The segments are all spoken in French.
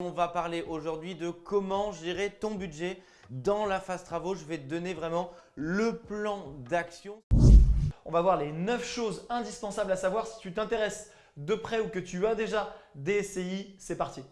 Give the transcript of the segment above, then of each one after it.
On va parler aujourd'hui de comment gérer ton budget dans la phase travaux. Je vais te donner vraiment le plan d'action. On va voir les 9 choses indispensables à savoir si tu t'intéresses de près ou que tu as déjà des SCI. C'est parti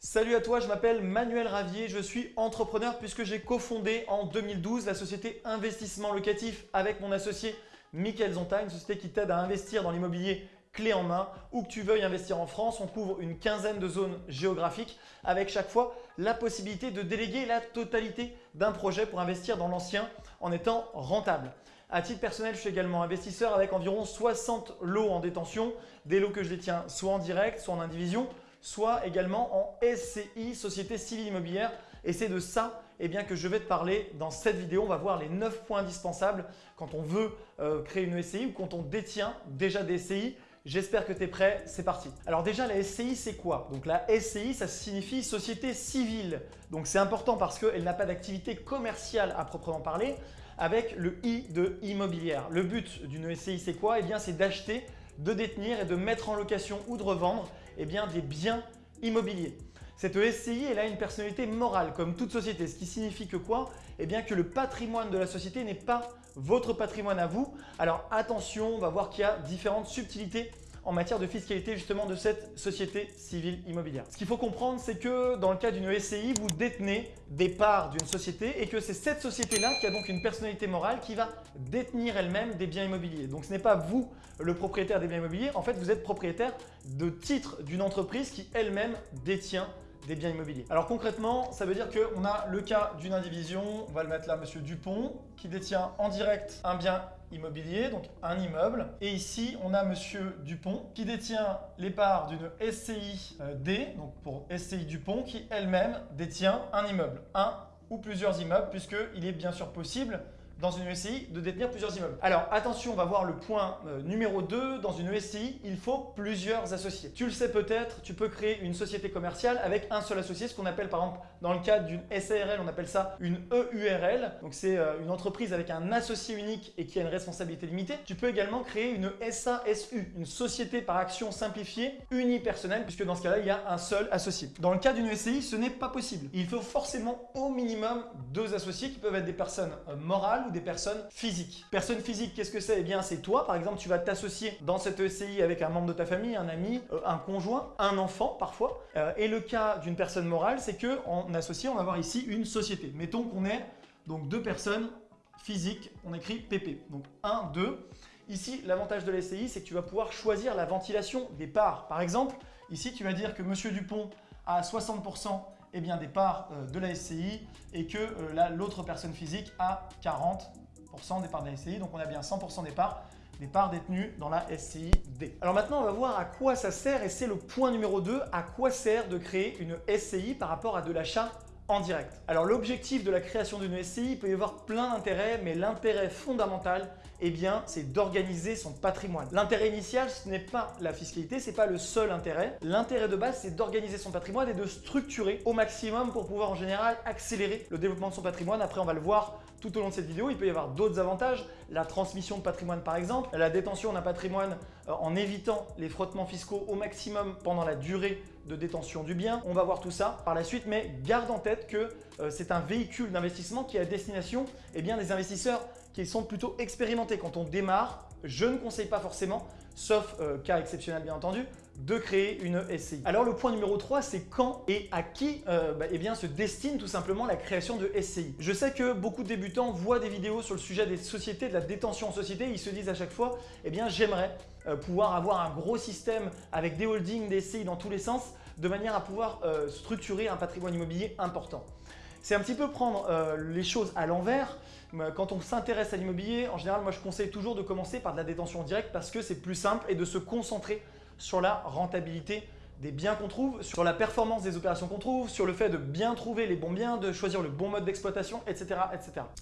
Salut à toi, je m'appelle Manuel Ravier, je suis entrepreneur puisque j'ai cofondé en 2012 la société Investissement Locatif avec mon associé Mickaël Zonta, une société qui t'aide à investir dans l'immobilier clé en main. Où que tu veuilles investir en France, on couvre une quinzaine de zones géographiques avec chaque fois la possibilité de déléguer la totalité d'un projet pour investir dans l'ancien en étant rentable. À titre personnel, je suis également investisseur avec environ 60 lots en détention, des lots que je détiens soit en direct, soit en indivision, soit également en SCI, Société Civile Immobilière. Et c'est de ça eh bien, que je vais te parler dans cette vidéo. On va voir les 9 points indispensables quand on veut euh, créer une SCI ou quand on détient déjà des SCI. J'espère que tu es prêt, c'est parti. Alors déjà, la SCI, c'est quoi? Donc la SCI, ça signifie Société Civile. Donc c'est important parce qu'elle n'a pas d'activité commerciale à proprement parler avec le I de immobilière. Le but d'une SCI, c'est quoi? Eh bien, c'est d'acheter, de détenir et de mettre en location ou de revendre eh bien, des biens immobiliers. Cette SCI, elle a une personnalité morale comme toute société, ce qui signifie que quoi? Eh bien que le patrimoine de la société n'est pas votre patrimoine à vous. Alors attention, on va voir qu'il y a différentes subtilités en matière de fiscalité justement de cette société civile immobilière. Ce qu'il faut comprendre, c'est que dans le cas d'une SCI, vous détenez des parts d'une société et que c'est cette société-là qui a donc une personnalité morale qui va détenir elle-même des biens immobiliers. Donc ce n'est pas vous le propriétaire des biens immobiliers, en fait vous êtes propriétaire de titres d'une entreprise qui elle-même détient des biens immobiliers. Alors concrètement, ça veut dire qu'on a le cas d'une indivision, on va le mettre là, Monsieur Dupont, qui détient en direct un bien immobilier, donc un immeuble. Et ici, on a Monsieur Dupont qui détient les parts d'une SCI euh, D, donc pour SCI Dupont, qui elle-même détient un immeuble, un ou plusieurs immeubles, puisqu'il est bien sûr possible dans une SCI de détenir plusieurs immeubles. Alors attention, on va voir le point euh, numéro 2. Dans une SCI, il faut plusieurs associés. Tu le sais peut-être, tu peux créer une société commerciale avec un seul associé, ce qu'on appelle par exemple dans le cadre d'une SARL, on appelle ça une EURL. Donc c'est euh, une entreprise avec un associé unique et qui a une responsabilité limitée. Tu peux également créer une SASU, une société par action simplifiée unipersonnelle, puisque dans ce cas-là, il y a un seul associé. Dans le cas d'une SCI, ce n'est pas possible. Il faut forcément au minimum deux associés qui peuvent être des personnes euh, morales des personnes physiques. Personne physique, qu'est-ce que c'est? Eh bien, c'est toi. Par exemple, tu vas t'associer dans cette ECI avec un membre de ta famille, un ami, euh, un conjoint, un enfant parfois. Euh, et le cas d'une personne morale, c'est que en associé, on va avoir ici une société. Mettons qu'on est donc deux personnes physiques. On écrit PP. Donc 1, 2. Ici, l'avantage de l'SCI, c'est que tu vas pouvoir choisir la ventilation des parts. Par exemple, ici, tu vas dire que Monsieur Dupont a 60% eh bien, des parts euh, de la SCI et que euh, l'autre personne physique a 40% des parts de la SCI. Donc on a bien 100% des parts des parts détenues dans la SCI D. Alors maintenant, on va voir à quoi ça sert et c'est le point numéro 2, à quoi sert de créer une SCI par rapport à de l'achat en direct? Alors l'objectif de la création d'une SCI, peut y avoir plein d'intérêts, mais l'intérêt fondamental, eh bien, c'est d'organiser son patrimoine. L'intérêt initial, ce n'est pas la fiscalité, ce n'est pas le seul intérêt. L'intérêt de base, c'est d'organiser son patrimoine et de structurer au maximum pour pouvoir en général accélérer le développement de son patrimoine. Après, on va le voir tout au long de cette vidéo. Il peut y avoir d'autres avantages, la transmission de patrimoine par exemple, la détention d'un patrimoine euh, en évitant les frottements fiscaux au maximum pendant la durée de détention du bien. On va voir tout ça par la suite, mais garde en tête que euh, c'est un véhicule d'investissement qui est à destination eh bien, des investisseurs qui sont plutôt expérimentés. Quand on démarre, je ne conseille pas forcément, sauf euh, cas exceptionnel bien entendu, de créer une SCI. Alors le point numéro 3, c'est quand et à qui euh, bah, eh se destine tout simplement la création de SCI. Je sais que beaucoup de débutants voient des vidéos sur le sujet des sociétés, de la détention en société, ils se disent à chaque fois, eh bien j'aimerais euh, pouvoir avoir un gros système avec des holdings, des SCI dans tous les sens, de manière à pouvoir euh, structurer un patrimoine immobilier important. C'est un petit peu prendre les choses à l'envers. Quand on s'intéresse à l'immobilier, en général, moi je conseille toujours de commencer par de la détention directe parce que c'est plus simple et de se concentrer sur la rentabilité des biens qu'on trouve, sur la performance des opérations qu'on trouve, sur le fait de bien trouver les bons biens, de choisir le bon mode d'exploitation, etc..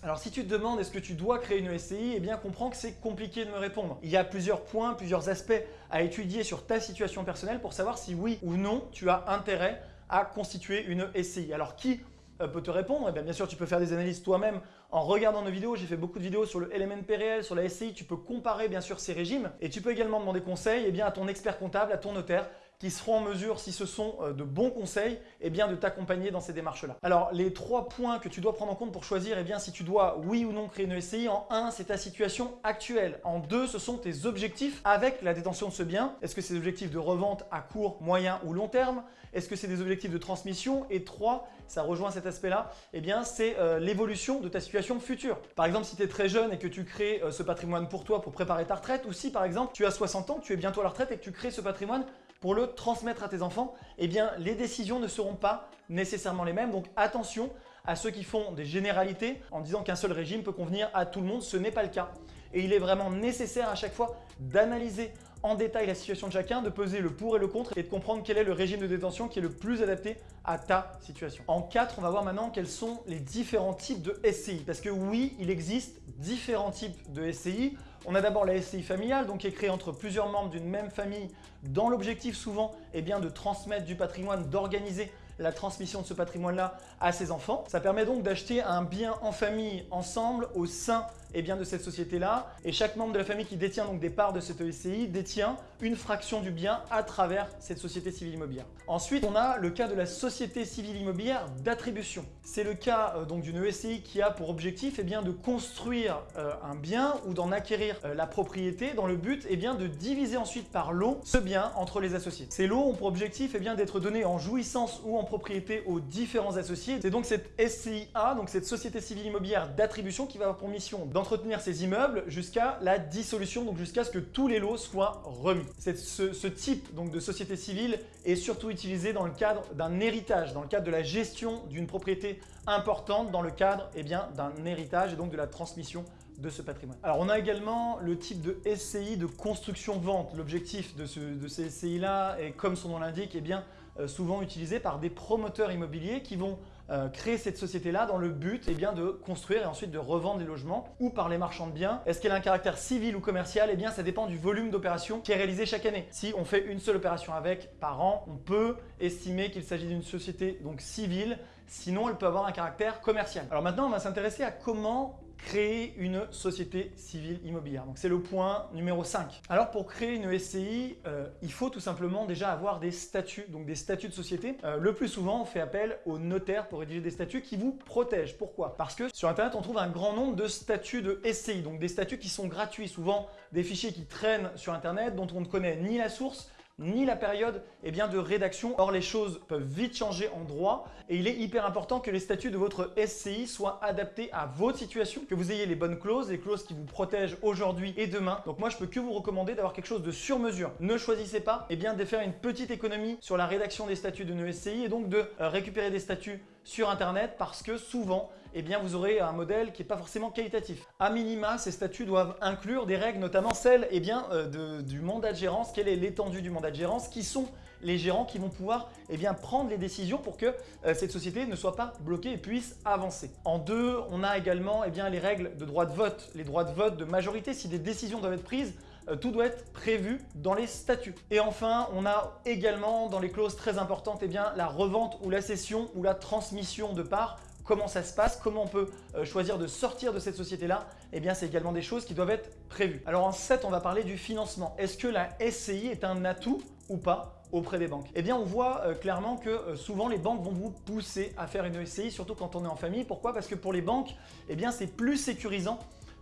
Alors si tu te demandes est-ce que tu dois créer une SCI, eh bien comprends que c'est compliqué de me répondre. Il y a plusieurs points, plusieurs aspects à étudier sur ta situation personnelle pour savoir si oui ou non tu as intérêt à constituer une SCI. Alors qui euh, peut te répondre, eh bien, bien sûr tu peux faire des analyses toi-même en regardant nos vidéos. J'ai fait beaucoup de vidéos sur le LMNP réel, sur la SCI. Tu peux comparer bien sûr ces régimes et tu peux également demander conseil eh à ton expert comptable, à ton notaire qui seront en mesure, si ce sont euh, de bons conseils, eh bien, de t'accompagner dans ces démarches-là. Alors, les trois points que tu dois prendre en compte pour choisir eh bien, si tu dois, oui ou non, créer une SCI, en un, c'est ta situation actuelle. En deux, ce sont tes objectifs avec la détention de ce bien. Est-ce que c'est des objectifs de revente à court, moyen ou long terme? Est-ce que c'est des objectifs de transmission? Et trois, ça rejoint cet aspect-là, eh bien, c'est euh, l'évolution de ta situation future. Par exemple, si tu es très jeune et que tu crées euh, ce patrimoine pour toi pour préparer ta retraite, ou si par exemple, tu as 60 ans, tu es bientôt à la retraite et tu crées ce patrimoine pour le transmettre à tes enfants, eh les décisions ne seront pas nécessairement les mêmes. Donc, attention à ceux qui font des généralités en disant qu'un seul régime peut convenir à tout le monde. Ce n'est pas le cas. Et il est vraiment nécessaire à chaque fois d'analyser en détail la situation de chacun, de peser le pour et le contre et de comprendre quel est le régime de détention qui est le plus adapté à ta situation. En 4, on va voir maintenant quels sont les différents types de SCI. Parce que oui, il existe différents types de SCI. On a d'abord la SCI familiale, donc qui est créée entre plusieurs membres d'une même famille dans l'objectif souvent eh bien, de transmettre du patrimoine, d'organiser la transmission de ce patrimoine-là à ses enfants. Ça permet donc d'acheter un bien en famille ensemble au sein et bien, de cette société-là. Et chaque membre de la famille qui détient donc des parts de cette SCI détient une fraction du bien à travers cette société civile immobilière. Ensuite, on a le cas de la société civile immobilière d'attribution. C'est le cas euh, donc d'une SCI qui a pour objectif eh bien, de construire euh, un bien ou d'en acquérir euh, la propriété dans le but eh bien, de diviser ensuite par lot ce bien entre les associés. Ces lots ont pour objectif eh bien, d'être donnés en jouissance ou en propriété aux différents associés. C'est donc cette SCIA, donc cette société civile immobilière d'attribution qui va avoir pour mission dans entretenir ces immeubles jusqu'à la dissolution, donc jusqu'à ce que tous les lots soient remis. Ce, ce type donc, de société civile est surtout utilisé dans le cadre d'un héritage, dans le cadre de la gestion d'une propriété importante, dans le cadre eh d'un héritage et donc de la transmission de ce patrimoine. Alors on a également le type de SCI de construction-vente. L'objectif de, de, ces SCI-là est, comme son nom l'indique, eh bien, euh, souvent utilisé par des promoteurs immobiliers qui vont euh, créer cette société-là dans le but eh bien, de construire et ensuite de revendre des logements ou par les marchands de biens. Est-ce qu'elle a un caractère civil ou commercial? Eh bien, ça dépend du volume d'opération qui est réalisé chaque année. Si on fait une seule opération avec par an, on peut estimer qu'il s'agit d'une société civile. Sinon, elle peut avoir un caractère commercial. Alors maintenant, on va s'intéresser à comment créer une société civile immobilière. Donc c'est le point numéro 5. Alors pour créer une SCI, euh, il faut tout simplement déjà avoir des statuts, donc des statuts de société. Euh, le plus souvent, on fait appel au notaire pour rédiger des statuts qui vous protègent. Pourquoi? Parce que sur Internet, on trouve un grand nombre de statuts de SCI, donc des statuts qui sont gratuits, souvent des fichiers qui traînent sur Internet dont on ne connaît ni la source, ni la période eh bien, de rédaction. Or, les choses peuvent vite changer en droit et il est hyper important que les statuts de votre SCI soient adaptés à votre situation, que vous ayez les bonnes clauses, les clauses qui vous protègent aujourd'hui et demain. Donc moi, je peux que vous recommander d'avoir quelque chose de sur mesure. Ne choisissez pas eh bien, de faire une petite économie sur la rédaction des statuts de nos SCI et donc de euh, récupérer des statuts sur Internet parce que souvent, eh vous aurez un modèle qui n'est pas forcément qualitatif. A minima, ces statuts doivent inclure des règles, notamment celles eh bien, euh, du mandat de gérance. Quelle est l'étendue du mandat de gérance? Qui sont les gérants qui vont pouvoir eh prendre les décisions pour que euh, cette société ne soit pas bloquée et puisse avancer? En deux, on a également eh les règles de droit de vote, les droits de vote de majorité. Si des décisions doivent être prises, tout doit être prévu dans les statuts. Et enfin, on a également dans les clauses très importantes eh la revente ou la cession ou la transmission de parts comment ça se passe, comment on peut euh, choisir de sortir de cette société-là, eh c'est également des choses qui doivent être prévues. Alors en 7, on va parler du financement. Est-ce que la SCI est un atout ou pas auprès des banques? Eh bien, on voit euh, clairement que souvent les banques vont vous pousser à faire une SCI, surtout quand on est en famille. Pourquoi? Parce que pour les banques, eh bien c'est plus sécurisant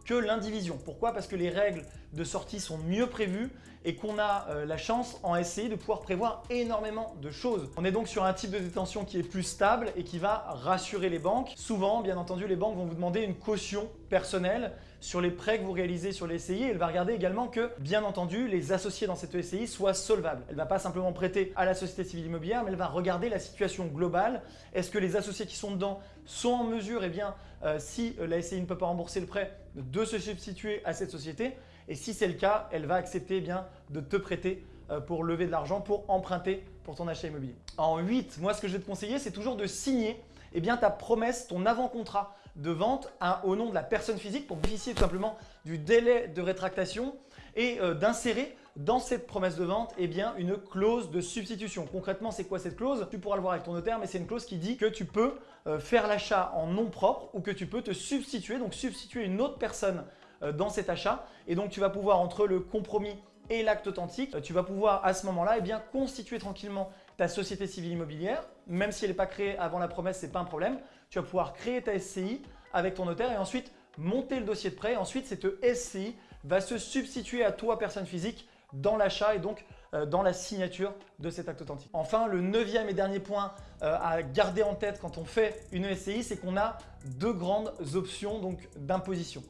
que l'indivision. Pourquoi? Parce que les règles de sortie sont mieux prévues et qu'on a euh, la chance en SCI de pouvoir prévoir énormément de choses. On est donc sur un type de détention qui est plus stable et qui va rassurer les banques. Souvent, bien entendu, les banques vont vous demander une caution personnelle sur les prêts que vous réalisez sur les SCI. Elle va regarder également que, bien entendu, les associés dans cette SCI soient solvables. Elle ne va pas simplement prêter à la société civile immobilière, mais elle va regarder la situation globale. Est-ce que les associés qui sont dedans sont en mesure, et eh bien, euh, si euh, la SCI ne peut pas rembourser le prêt, de se substituer à cette société? Et si c'est le cas, elle va accepter eh bien, de te prêter euh, pour lever de l'argent, pour emprunter pour ton achat immobilier. En 8, moi ce que je vais te conseiller, c'est toujours de signer eh bien, ta promesse, ton avant-contrat de vente au nom de la personne physique pour bénéficier tout simplement du délai de rétractation et euh, d'insérer dans cette promesse de vente eh une clause de substitution. Concrètement, c'est quoi cette clause? Tu pourras le voir avec ton notaire, mais c'est une clause qui dit que tu peux euh, faire l'achat en nom propre ou que tu peux te substituer, donc substituer une autre personne dans cet achat. Et donc, tu vas pouvoir, entre le compromis et l'acte authentique, tu vas pouvoir à ce moment-là eh constituer tranquillement ta société civile immobilière. Même si elle n'est pas créée avant la promesse, ce n'est pas un problème. Tu vas pouvoir créer ta SCI avec ton notaire et ensuite monter le dossier de prêt. Ensuite, cette SCI va se substituer à toi, personne physique, dans l'achat et donc euh, dans la signature de cet acte authentique. Enfin, le neuvième et dernier point euh, à garder en tête quand on fait une SCI, c'est qu'on a deux grandes options d'imposition.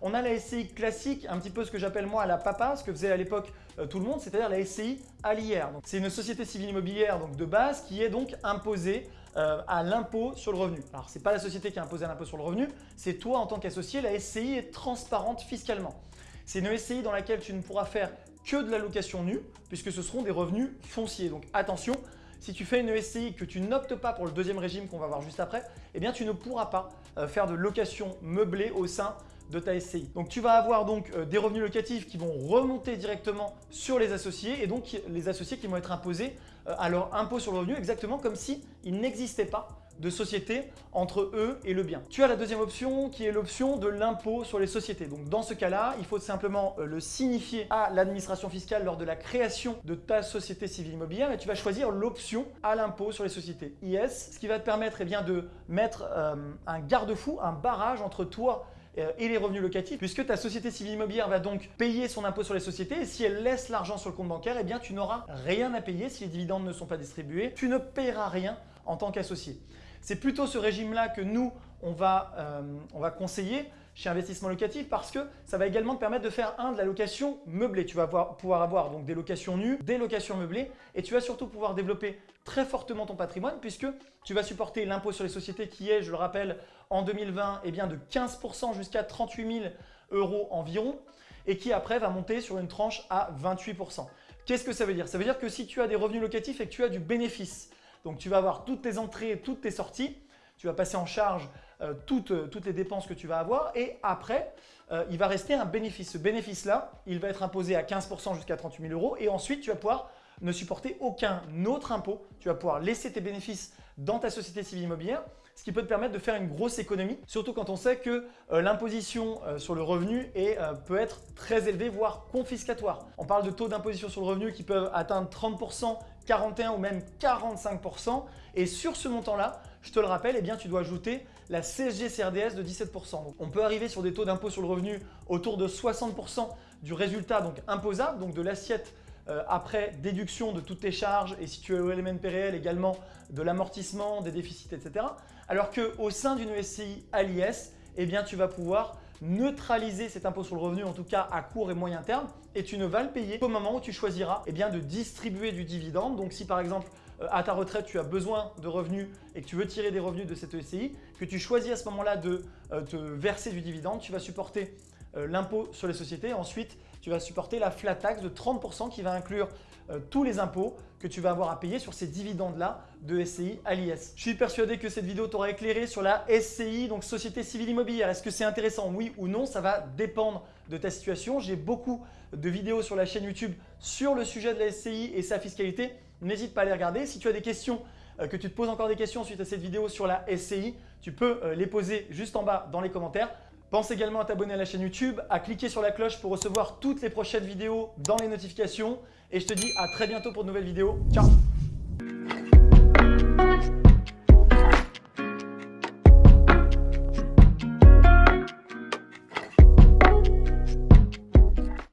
On a la SCI classique, un petit peu ce que j'appelle moi la papa, ce que faisait à l'époque euh, tout le monde, c'est-à-dire la SCI à l'IR. C'est une société civile immobilière donc de base qui est donc imposée à l'impôt sur le revenu. Alors, ce n'est pas la société qui est imposée à l'impôt sur le revenu, c'est toi en tant qu'associé, la SCI est transparente fiscalement. C'est une SCI dans laquelle tu ne pourras faire que de la location nue, puisque ce seront des revenus fonciers. Donc attention, si tu fais une SCI que tu n'optes pas pour le deuxième régime qu'on va voir juste après, eh bien tu ne pourras pas euh, faire de location meublée au sein de ta SCI. Donc tu vas avoir donc euh, des revenus locatifs qui vont remonter directement sur les associés et donc les associés qui vont être imposés euh, à leur impôt sur le revenu exactement comme s'ils n'existaient pas de société entre eux et le bien. Tu as la deuxième option qui est l'option de l'impôt sur les sociétés. Donc dans ce cas-là, il faut simplement euh, le signifier à l'administration fiscale lors de la création de ta société civile immobilière et tu vas choisir l'option à l'impôt sur les sociétés IS, ce qui va te permettre eh bien, de mettre un garde-fou, un barrage entre toi euh, et les revenus locatifs puisque ta société civile immobilière va donc payer son impôt sur les sociétés et si elle laisse l'argent sur le compte bancaire, eh bien tu n'auras rien à payer si les dividendes ne sont pas distribués. Tu ne paieras rien en tant qu'associé. C'est plutôt ce régime-là que nous, on va, euh, on va conseiller chez Investissement Locatif parce que ça va également te permettre de faire un de la location meublée. Tu vas pouvoir avoir donc des locations nues, des locations meublées et tu vas surtout pouvoir développer très fortement ton patrimoine puisque tu vas supporter l'impôt sur les sociétés qui est, je le rappelle, en 2020 eh bien de 15% jusqu'à 38 000 euros environ et qui après va monter sur une tranche à 28%. Qu'est-ce que ça veut dire? Ça veut dire que si tu as des revenus locatifs et que tu as du bénéfice, donc tu vas avoir toutes tes entrées, et toutes tes sorties. Tu vas passer en charge euh, toutes, toutes, les dépenses que tu vas avoir et après, euh, il va rester un bénéfice. Ce bénéfice-là, il va être imposé à 15% jusqu'à 38 000 euros et ensuite, tu vas pouvoir ne supporter aucun autre impôt. Tu vas pouvoir laisser tes bénéfices dans ta société civile immobilière, ce qui peut te permettre de faire une grosse économie, surtout quand on sait que euh, l'imposition sur le revenu peut être très élevée, voire confiscatoire. On parle de taux d'imposition sur le revenu qui peuvent atteindre 30%, 41 ou même 45%. Et sur ce montant-là, je te le rappelle, eh bien, tu dois ajouter la CSG CRDS de 17%. on peut arriver sur des taux d'impôt sur le revenu autour de 60% du résultat donc imposable, donc de l'assiette euh, après déduction de toutes tes charges et si tu es au LMNP réel également de l'amortissement, des déficits, etc. Alors qu'au sein d'une SCI à l'IS, eh bien, tu vas pouvoir neutraliser cet impôt sur le revenu, en tout cas à court et moyen terme, et tu ne vas le payer qu'au moment où tu choisiras eh bien, de distribuer du dividende. Donc si par exemple à ta retraite, tu as besoin de revenus et que tu veux tirer des revenus de cette ECI, que tu choisis à ce moment-là de euh, te verser du dividende, tu vas supporter euh, l'impôt sur les sociétés. Ensuite, tu vas supporter la flat tax de 30% qui va inclure euh, tous les impôts que tu vas avoir à payer sur ces dividendes-là de SCI à l'IS. Je suis persuadé que cette vidéo t'aura éclairé sur la SCI, donc Société Civile Immobilière. Est-ce que c'est intéressant Oui ou non? Ça va dépendre de ta situation. J'ai beaucoup de vidéos sur la chaîne YouTube sur le sujet de la SCI et sa fiscalité. N'hésite pas à les regarder. Si tu as des questions, euh, que tu te poses encore des questions suite à cette vidéo sur la SCI, tu peux euh, les poser juste en bas dans les commentaires. Pense également à t'abonner à la chaîne YouTube, à cliquer sur la cloche pour recevoir toutes les prochaines vidéos dans les notifications. Et je te dis à très bientôt pour de nouvelles vidéos. Ciao